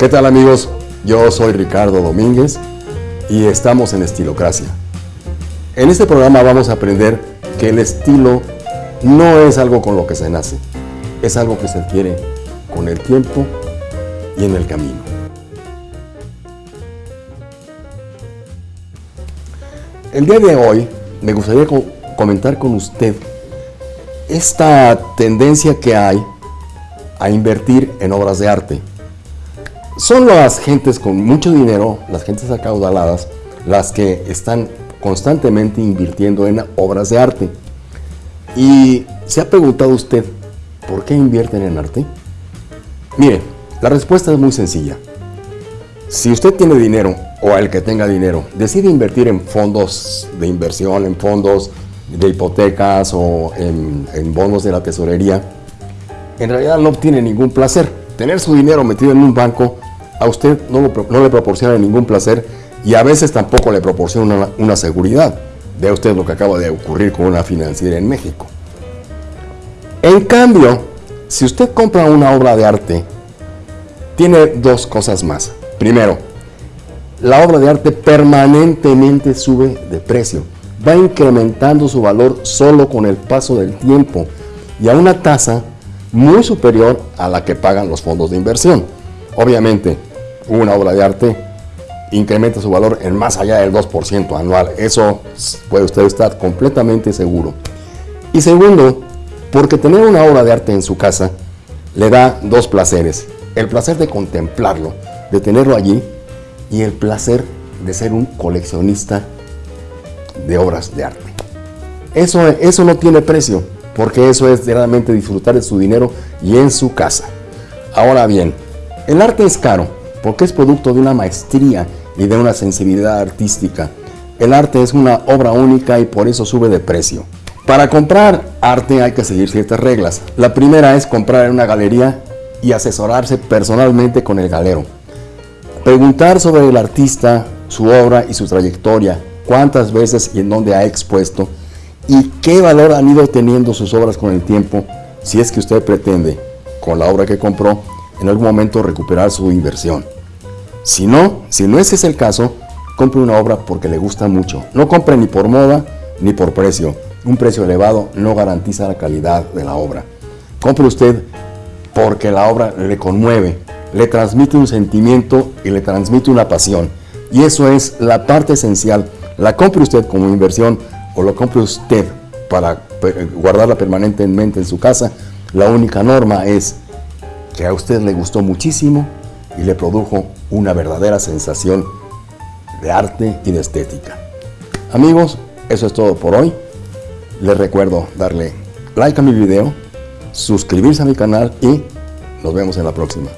¿Qué tal amigos? Yo soy Ricardo Domínguez y estamos en Estilocracia. En este programa vamos a aprender que el estilo no es algo con lo que se nace, es algo que se adquiere con el tiempo y en el camino. El día de hoy me gustaría comentar con usted esta tendencia que hay a invertir en obras de arte. Son las gentes con mucho dinero, las gentes acaudaladas, las que están constantemente invirtiendo en obras de arte. Y se ha preguntado usted, ¿por qué invierten en arte? Mire, la respuesta es muy sencilla. Si usted tiene dinero, o el que tenga dinero, decide invertir en fondos de inversión, en fondos de hipotecas o en, bonos de la tesorería, en realidad no obtiene ningún placer. Tener su dinero metido en un banco a usted no, le proporciona ningún placer y a veces tampoco le proporciona una, una seguridad. Vea usted lo que acaba de ocurrir con una financiera en México. En cambio, si usted compra una obra de arte, tiene dos cosas más. Primero, la obra de arte permanentemente sube de precio. Va incrementando su valor solo con el paso del tiempo y a una tasa muy superior a la que pagan los fondos de inversión. Obviamente, una obra de arte incrementa su valor en más allá del 2% anual. Eso puede usted estar completamente seguro. Y segundo, porque tener una obra de arte en su casa le da dos placeres. El placer de contemplarlo, de tenerlo allí y el placer de ser un coleccionista de obras de arte. Eso, eso no tiene precio, porque eso es realmente disfrutar de su dinero y en su casa. Ahora bien, el arte es caro, porque es producto de una maestría y de una sensibilidad artística. El arte es una obra única y por eso sube de precio. Para comprar arte hay que seguir ciertas reglas. La primera es comprar en una galería y asesorarse personalmente con el galero. Preguntar sobre el artista, su obra y su trayectoria, cuántas veces y en dónde ha expuesto y qué valor han ido teniendo sus obras con el tiempo si es que usted pretende, con la obra que compró, en algún momento recuperar su inversión. Si no, si no ese es el caso, compre una obra porque le gusta mucho. No compre ni por moda ni por precio. Un precio elevado no garantiza la calidad de la obra. Compre usted porque la obra le conmueve, le transmite un sentimiento y le transmite una pasión. Y eso es la parte esencial. La compre usted como inversión o lo compre usted para guardarla permanentemente en su casa. La única norma es que a usted le gustó muchísimo y le produjo una verdadera sensación de arte y de estética. Amigos, eso es todo por hoy. Les recuerdo darle like a mi video, suscribirse a mi canal y nos vemos en la próxima.